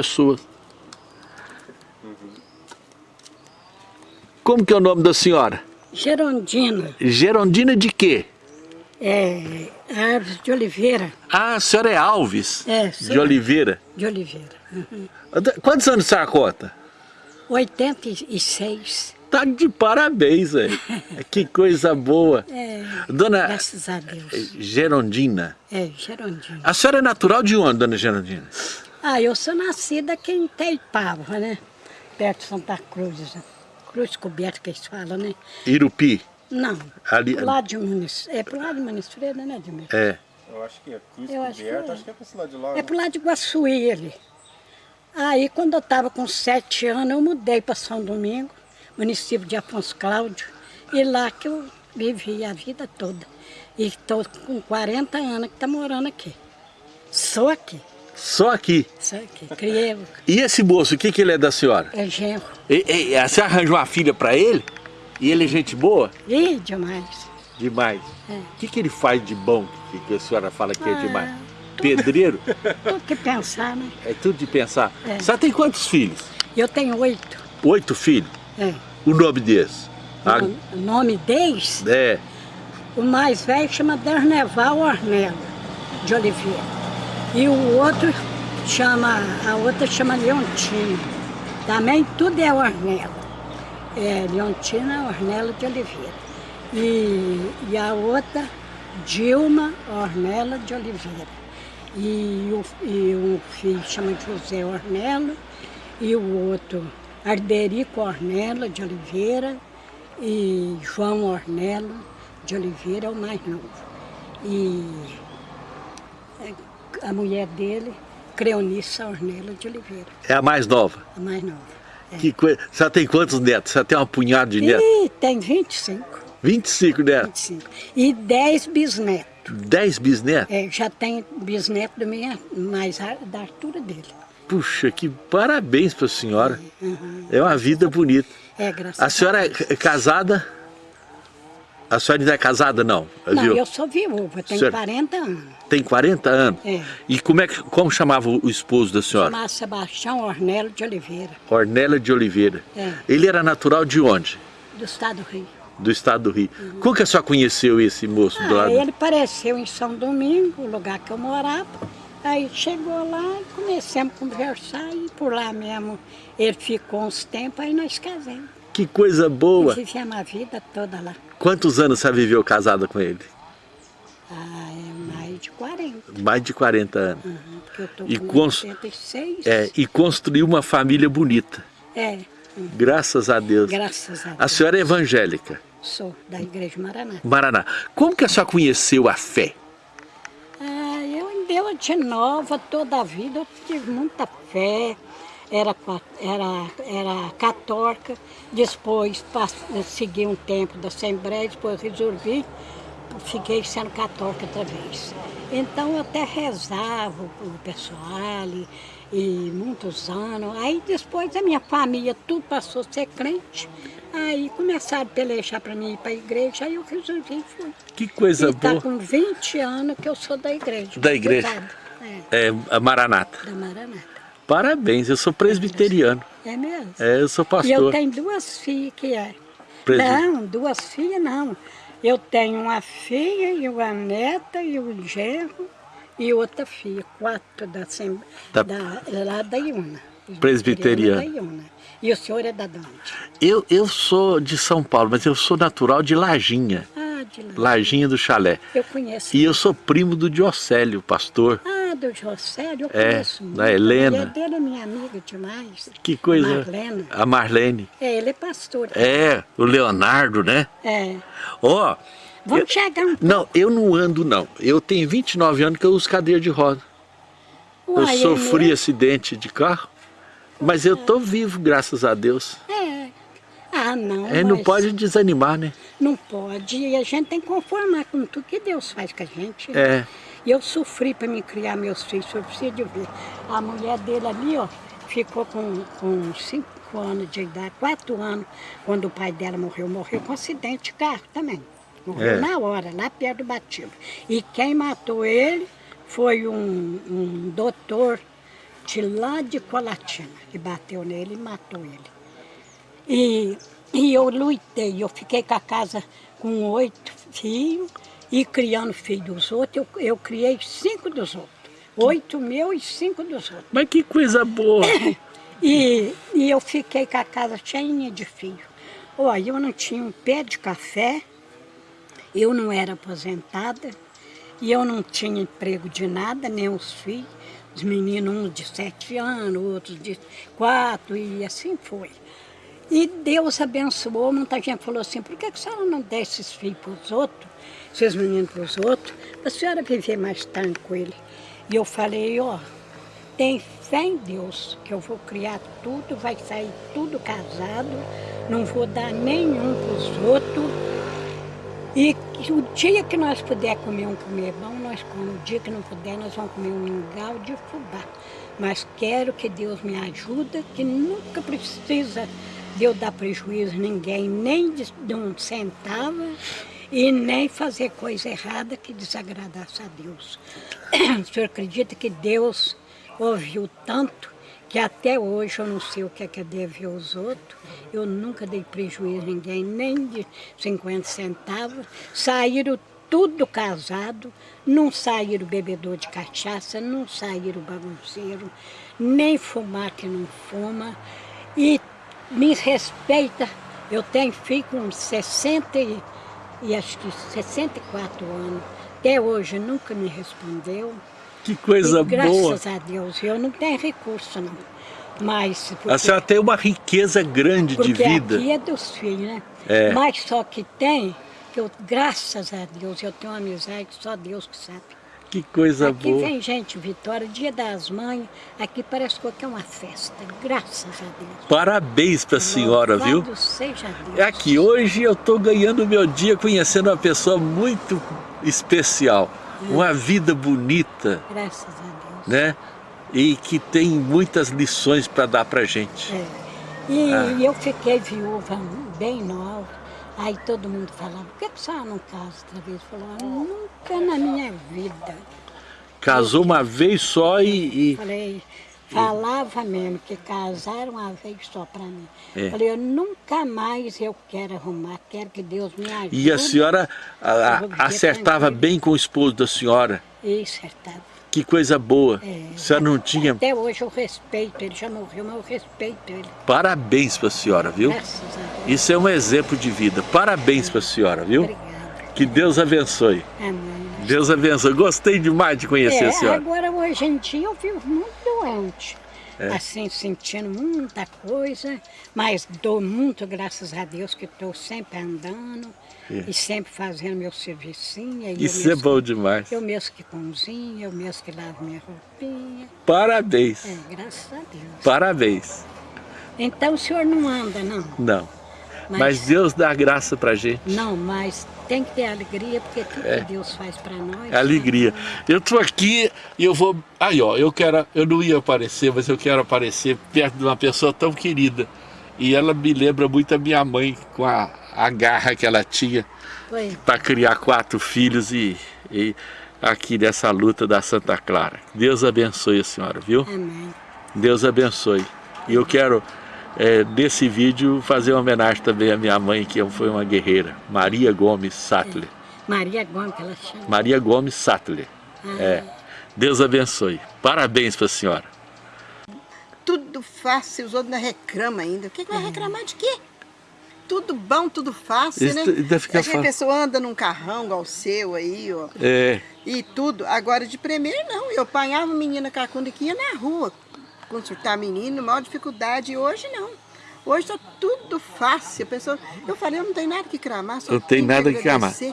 pessoas. Como que é o nome da senhora? Gerondina, Gerondina de quê? é, Árvores de Oliveira, Ah, a senhora é Alves É, de. Oliveira. de Oliveira. Uhum. Quantos anos a senhora conta? 86. Tá de parabéns, velho. que coisa boa. É, Dona graças a Deus. Gerondina. É, Gerondina. A senhora é natural de onde, dona Gerondina? Ah, eu sou nascida aqui em Teipava, né? Perto de Santa Cruz. né? Cruz coberta que eles falam, né? Irupi. Não, Ali- pro lado de Muniz, é pro lado de Muniz Freira, né, Admir? É. Eu acho que é Cruz Eu acho que é. acho que é pra esse lado de lá. É né? pro lado de Guaçuí ele. Aí quando eu estava com sete anos, eu mudei para São Domingo, município de Afonso Cláudio, e lá que eu vivi a vida toda. E estou com 40 anos que está morando aqui. Sou aqui, Só aqui. sou aqui. Criei, E esse moço, o que, que ele é da senhora? é genro. E, e, a senhora arranjou uma filha pra ele? E ele é gente boa? Ih, demais. Demais. É. O que, que ele faz de bom que, que a senhora fala que é Ah, demais? Pedreiro? Tudo que pensar, né? É tudo de pensar. É. A senhora tem quantos filhos? Eu tenho oito. Oito filhos? É. O nome desses? Ah, O nome deles, é. o mais velho chama Derneval Ornella de Oliveira. E o outro chama, a outra chama Leontina. Também tudo é Ornella. É Leontina Ornella de Oliveira. E, e a outra, Dilma Ornella de Oliveira. E, o, e um filho chama José Ornella. E o outro, Arderico Ornella de Oliveira. E João Ornella de Oliveira é o mais novo. E é, a mulher dele, Creonissa Ornella de Oliveira, É a mais nova. a mais nova. Que coisa. A senhora tem quantos netos? A senhora tem uma punhada de netos? E tem 25, 25 netos. 25. E 10 bisnetos. 10 bisnetos? É, já tem bisneto do minha, mais a- da altura dele. Puxa, que parabéns pra senhora. É uma vida bonita. É, graças A senhora é casada? A senhora ainda é casada, não? Não, viu? eu sou viúva, tenho Senhora- 40 anos. Tem 40 anos? É. E como, é que, como chamava o esposo da senhora? Chamava Sebastião Ornella de Oliveira, Ornella de Oliveira. É. Ele era natural de onde? do estado do Rio. Do estado do Rio. Como que a senhora conheceu esse moço do Ah, lado? ele apareceu em São Domingo, o lugar que eu morava. Aí chegou lá e começamos a conversar e por lá mesmo ele ficou uns tempos, aí nós casamos. Que coisa boa. Vivemos a vida toda lá. Quantos anos você viveu casada com ele? Ah, é mais de 40. Mais de 40 anos. Uhum, porque eu tô E com cons- 86. É, e construiu uma família bonita. É, hum, Graças a Deus. graças a Deus. A senhora é evangélica. Sou da Igreja Maraná. Maraná. Como que a senhora conheceu a fé? Ah, eu deu de nova toda a vida, eu tive muita fé, era, era, era católica, depois segui um tempo da Assembleia, depois resolvi, fiquei sendo católica outra vez. Então eu até rezava o pessoal e, e muitos anos. Aí depois a minha família tudo passou a ser crente. Aí começaram a pelejar para mim ir para a igreja, aí eu resolvi e fui. Que coisa E tá boa. com 20 anos que eu sou da igreja. Da igreja? É, É, a Maranata. da Maranata. Parabéns, eu sou presbiteriano. É mesmo? É, eu sou E eu pastor. tenho duas filhas que é. Presbi- Não, duas filhas não. Eu tenho uma filha e uma neta e um genro e outra filha, quatro da, Assem- Da- da, lá da Iuna. Presbiteriana. Da Iuna. E o senhor é da onde? Eu, eu sou de São Paulo, mas eu sou natural de Lajinha. Ah, de lá. Lajinha do Chalé. Eu conheço. E eu sou primo do Diocélio, pastor. Ah, do Josélio, eu É, conheço muito. da Helena. A mulher dele é minha amiga demais. Que coisa. Marlena. A Marlene. É, ele é pastor. É, o Leonardo, né? É. Ó, Vamos chegar um não, eu não ando não. Eu tenho 29 anos que eu uso cadeira de roda. Eu Uai, é sofri mesmo? acidente de carro, mas eu tô vivo, graças a Deus. É. Ah, não. É, não pode desanimar, né? Não pode. E a gente tem que conformar com tudo que Deus faz com a gente. É. E eu sofri para me criar meus filhos, eu preciso de ver. A mulher dele ali, ó, ficou com, com cinco anos de idade, quatro anos, quando o pai dela morreu. Morreu com acidente de carro também. Morreu É. na hora, lá perto do batido. E quem matou ele foi um, um doutor de lá de Colatina, que bateu nele e matou ele. E, e eu lutei, eu fiquei com a casa com oito filhos e criando filho dos outros, eu, eu criei cinco dos outros. Oito meu e cinco dos outros. Mas que coisa boa. E, e eu fiquei com a casa cheinha de filhos. Olha, eu não tinha um pé de café, eu não era aposentada, e eu não tinha emprego de nada, nem os filhos. Os meninos, um de sete anos, outros de quatro, e assim foi. E Deus abençoou, muita gente falou assim, por que a senhora não dá esses filhos para os outros, esses meninos para os outros, para a senhora viver mais tranquilo? E eu falei, ó, tem fé em Deus, que eu vou criar tudo, vai sair tudo casado, não vou dar nenhum para os outros, e o dia que nós puder comer um comer bom, nós comemos. O dia que não puder, nós vamos comer um mingau de fubá. Mas quero que Deus me ajude, que nunca precisa de eu dar prejuízo a ninguém, nem de, de um centavo, e nem fazer coisa errada que desagradasse a Deus. O senhor acredita que Deus ouviu tanto que até hoje eu não sei o que é que é dever aos outros, eu nunca dei prejuízo a ninguém, nem de 50 centavos, saíram tudo casado, não saíram bebedor de cachaça, não saíram bagunceiro, nem fumar que não fuma, e me respeita, eu tenho filho com 60 e, e acho que 64 anos, até hoje nunca me respondeu, Que coisa e, graças boa. a Deus, eu não tenho recurso não. Mas porque, A senhora tem uma riqueza grande de porque vida. aqui é dos filhos, né? É. Mas só que tem, que eu, graças a Deus, eu tenho uma amizade, só Deus que sabe. Que coisa aqui boa. vem gente, Vitória, dia das mães, aqui parece que é uma festa, graças a Deus. Parabéns para a senhora, viu? Seja Deus. É aqui, hoje eu estou ganhando o meu dia conhecendo uma pessoa muito especial. Uma vida bonita, Graças a Deus. né? E que tem muitas lições para dar pra gente. É. E Ah. eu fiquei viúva bem nova. Aí todo mundo falava, por que que a senhora não casa outra vez? Falou, nunca na minha vida. Casou uma vez só e, e- Falei, falava mesmo que casaram uma vez só para mim. É. Falei, eu nunca mais eu quero arrumar, quero que Deus me ajude. e a senhora a- a- acertava bem com o esposo da senhora. E acertava. Que coisa boa. É. A senhora não tinha... Até hoje eu respeito, ele já morreu, mas eu respeito ele. Parabéns para a senhora, viu? Graças a Deus. Isso é um exemplo de vida. Parabéns para a senhora, viu? Obrigada. Que Deus abençoe. Amém. Deus abençoe. Gostei demais de conhecer É, a senhora. agora hoje em dia eu vivo muito doente. É. Assim, sentindo muita coisa, mas dou muito graças a Deus que estou sempre andando É. e sempre fazendo meu servicinho. eu Isso é bom demais. Eu mesmo que cozinho, eu mesmo que lavo minha roupinha. Parabéns. É, graças a Deus. Parabéns. Então o senhor não anda, não. Não. Mas Deus dá graça pra gente. Não, mas tem que ter alegria, porque tudo É. que Deus faz para nós. É alegria. Eu tô aqui e eu vou. Aí, ó, eu quero. Eu não ia aparecer, mas eu quero aparecer perto de uma pessoa tão querida. E ela me lembra muito a minha mãe, com a, a garra que ela tinha para criar quatro filhos e, e aqui nessa luta da Santa Clara. Deus abençoe a senhora, viu? Amém. Deus abençoe. E eu quero, é, nesse vídeo, fazer uma homenagem também à minha mãe, que foi uma guerreira, Maria Gomes Sattler. Maria Gomes, que ela chama. Maria Gomes Sattler. É. Deus abençoe. Parabéns para a senhora. Tudo fácil, os outros ainda reclamam ainda. O que, que vai reclamar de quê? Tudo bom, tudo fácil, Isso né? ainda fica Acho que a fácil. pessoa anda num carrão igual o seu aí, ó. É, E tudo. Agora, de primeiro, não. Eu apanhava menina cacunda que ia na rua consultar menino, maior dificuldade. E hoje, não. Hoje tá tudo fácil. A pessoa... Eu falei, eu não tenho nada que clamar, só não tem tenho nada que amar. agradecer.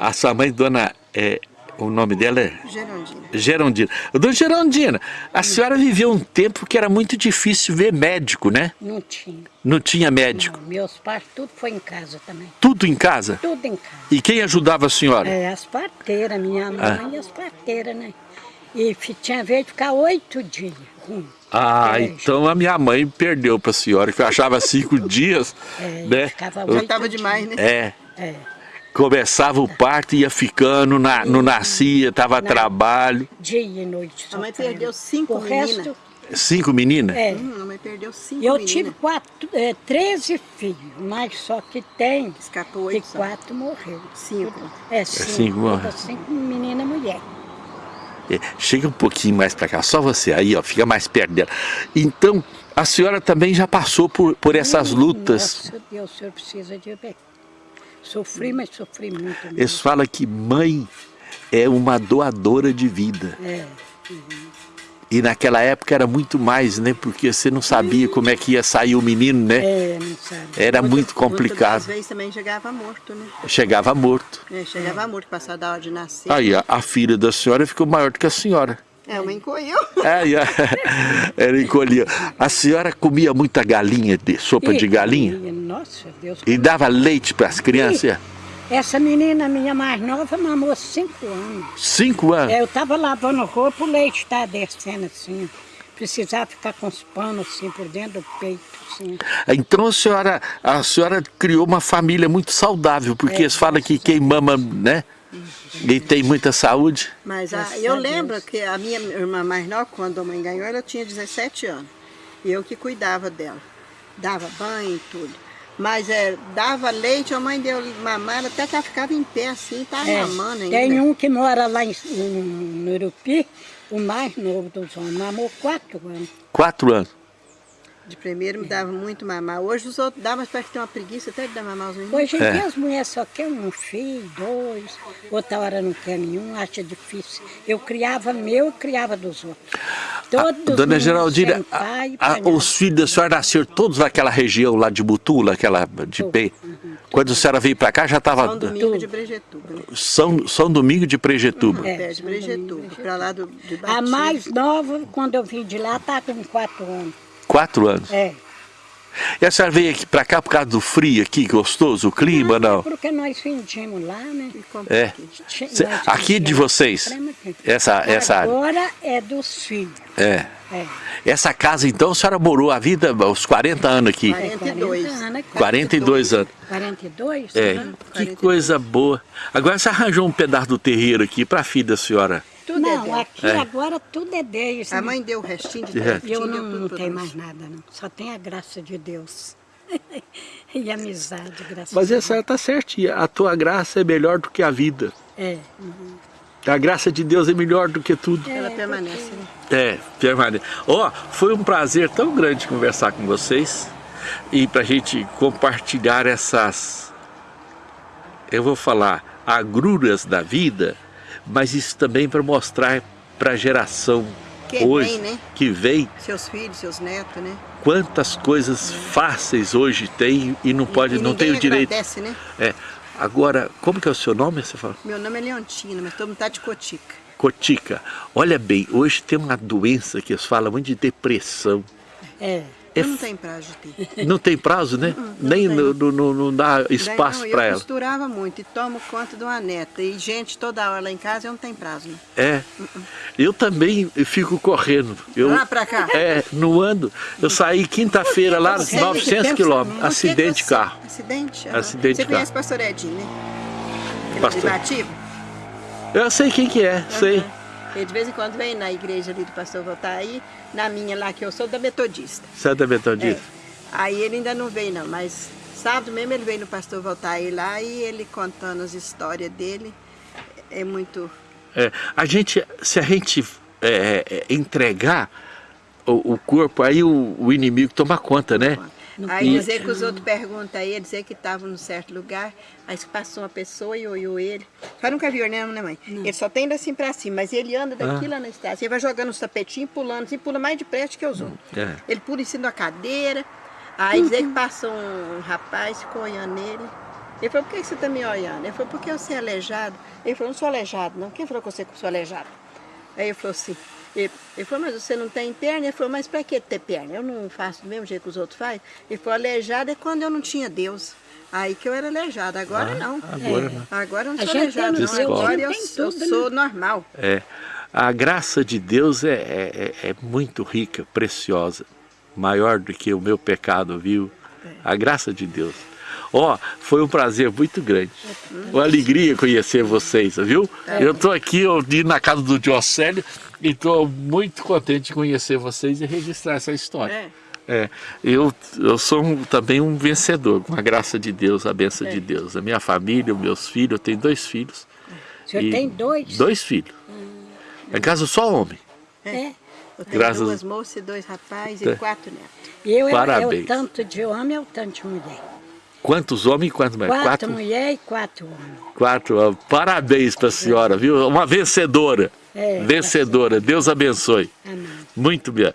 A sua mãe, dona, é, o nome dela é Gerondina. Gerondina. Dona Gerondina, a senhora viveu um tempo que era muito difícil ver médico, né? Não tinha. Não tinha médico. Não, meus pais, tudo foi em casa também. Tudo em casa? Tudo em casa. E quem ajudava a senhora? É, as parteiras, minha mãe Ah. e as parteiras, né? E tinha vez de ficar oito dias. ruim. Ah, É, então a minha mãe perdeu para a senhora, que eu achava cinco dias, É, né? ficava Já oito tava dias. demais, né? É, É. começava o parto, ia ficando, na, não nascia, tava Não. trabalho. Dia e noite. A mãe perdeu cinco O resto, meninas. Cinco meninas? É. Hum, a mãe perdeu cinco Eu meninas. tive quatro, é, 13 filhos, mas só que tem Escapou oito só. quatro morreram. Cinco. É, cinco. cinco morreram. todas cinco menina e mulher. É, Chega um pouquinho mais para cá, só você aí, ó, fica mais perto dela. Então, a senhora também já passou por, por essas Hum, lutas. Nossa Deus, o senhor precisa de ver. Sofri, mas sofri muito. mesmo. Eles falam que mãe é uma doadora de vida. É. E naquela época era muito mais, né? Porque você não sabia como é que ia sair o menino, né? É, não sabe. Era muito Muitas complicado. vezes também chegava morto, né? Chegava morto. É, chegava morto, passar da hora de nascer. Aí a, a filha da senhora ficou maior do que a senhora. É, uma encolheu. A- ela encolhia. A senhora comia muita galinha, de, sopa de Ih, galinha? e, Nossa Deus. E dava leite para as crianças? Essa menina minha mais nova mamou cinco anos. Cinco anos? É, eu tava lavando roupa, o leite tá descendo assim. Precisava ficar com os panos assim por dentro do peito, assim. Então a senhora, a senhora criou uma família muito saudável, porque eles falam que quem mama, né? E tem muita saúde. Mas a- Graças eu a lembro que a minha irmã mais nova, quando a mãe ganhou, ela tinha 17 anos. E eu que cuidava dela. Dava banho e tudo. Mas é, dava leite, a mãe deu mamar, até que ela ficava em pé assim, tá É, mamando ainda. tem um que mora lá em, no Urupi, o mais novo dos homens, mamou quatro anos. Quatro anos. De primeiro me dava muito mamar. Hoje os outros dão, mas parece que tem uma preguiça até de dar mamar aos meninos. Hoje em É. dia as mulheres só querem um filho, dois, outra hora não quer nenhum, acha difícil. Eu criava meu e criava dos outros. Todos Dona Geraldina, pai, a- a- os filhos da senhora nasceram todos naquela região lá de Butula, aquela de P. Quando a senhora veio para cá já estava São Domingo de Brejetuba, né? São, São Domingo de Prejetuba. É, Pé de Brejetuba, pra lá do, de A Batista. mais nova, quando eu vim de lá, tá com quatro anos. Quatro anos. É. E a senhora veio aqui para cá por causa do frio aqui, gostoso, o clima, não? Porque nós vendíamos lá, né? É. aqui. Cê- aqui de vocês, essa, essa área. Agora é dos filhos. É. É. Essa casa, então, a senhora morou a vida, os 40 anos aqui. 42. 40 anos, 42 anos. 42? É, né? que coisa boa. Agora você arranjou um pedaço do terreiro aqui para a filha da senhora. Tudo é Não, dela. aqui É. agora tudo é deles. A né? mãe deu o restinho de É. terra. Eu não, não tenho mais nada, não. Só tem a graça de Deus. e amizade, graças Mas a a senhora está certinha. A tua graça é melhor do que a vida. É. A graça de Deus é melhor do que tudo. Ela permanece, né? É, permanece. Ó, foi um prazer tão grande conversar com vocês e para a gente compartilhar essas, eu vou falar, agruras da vida, mas isso também para mostrar para a geração Que hoje vem, né? que vem Seus filhos, seus netos, né? quantas coisas fáceis hoje tem e não pode, e não tem o direito. agradece, né? É. Agora, como que é o seu nome? Você fala? Meu nome é Leontina, mas todo mundo tá de cotica. Cotica. Olha bem, hoje tem uma doença que eles falam muito de depressão. É. É Eu não tenho prazo de ter. Não tem prazo, né? Nem tem. no, no- no- não dá espaço não, para Eu ela. costurava muito e tomo conta de uma neta. E gente toda hora lá em casa, eu não tenho prazo, né? É. Eu também fico correndo. Eu, Lá pra cá? É, no ando. Eu saí quinta-feira lá, você- 900 que quilômetros. pensamento? Acidente de carro. você- Acidente? Aham. Acidente Você conhece o pastor Edinho, né? Ele Pastor. é privativo? Eu sei quem que é, sei. Ele de vez em quando vem na igreja ali do pastor Voltaí, na minha lá, que eu sou da Metodista. Santa Metodista. É. Aí ele ainda não veio não, mas sábado mesmo ele veio no pastor Voltaí lá e ele contando as histórias dele. É muito... É, a gente, se a gente é, é, entregar o, o corpo, aí o, o inimigo toma conta, né? Aí dizer que os outros perguntam a ele, dizer que estavam num certo lugar, aí passou uma pessoa e olhou ele. Só nunca viu, né, né mãe? Ele só tem assim pra cima, mas ele anda daqui Ah. lá na estrada. Ele vai jogando os tapetinhos, pulando, assim, pula mais depressa que os outros. É. Ele pula em cima da cadeira, aí dizer que passou um rapaz, ficou olhando ele. Ele falou, por que você tá me olhando? Ele falou, porque você é aleijado. Ele falou, não sou aleijado, não. Quem falou que eu sou aleijado? Aí ele falou assim, ele, ele falou, mas você não tem perna? Ele falou, mas para que ter perna? Eu não faço do mesmo jeito que os outros fazem. Ele falou, aleijado é quando eu não tinha Deus. Aí que eu era aleijado, agora Ah, não. agora não. Agora eu não sou tem não. Agora eu, eu tudo, sou normal. É. A graça de Deus é, é, é- é muito rica, preciosa, maior do que o meu pecado, viu? A graça de Deus. Ó, foi um prazer muito grande. Uma alegria conhecer vocês, viu? Eu estou aqui eu na casa do Diocélio e estou muito contente de conhecer vocês e registrar essa história. É. É, eu, eu sou um- também um vencedor, com a graça de Deus, a benção de Deus. A minha família, os meus filhos, eu tenho dois filhos. O senhor tem dois? Dois filhos. É caso só homem. É. Eu tenho Graças- duas moças dois rapazes É. e quatro netos. E eu, eu, eu Parabéns. tanto de homem, eu tanto de mulher. Quantos homens e quantas mulheres? Quatro, mulheres e quatro homens. Quatro. ó, Parabéns para a senhora, viu? Uma vencedora. É, vencedora. Deus abençoe. Amém. Muito bem.